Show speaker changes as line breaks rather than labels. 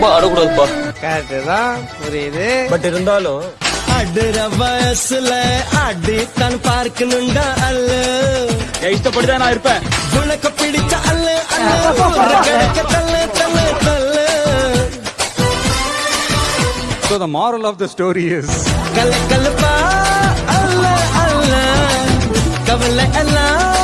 ரொம்ப ஆடக்கூடாதுப்பா
கரெக்டு தான் புரியுது.
பட் இருந்தாலும்
அடுற வயசுல அடி அடித்தான் பார்க்கணுண்டா அல்ல.
இஷ்டப்படிதான் நான் இருப்பேன்.
உனக்கு பிடிச்ச அல்ல அல்ல. தள்ள
So the moral of the story is
கல கலப்பா அல்ல அல்ல. கவலை எல்லாம்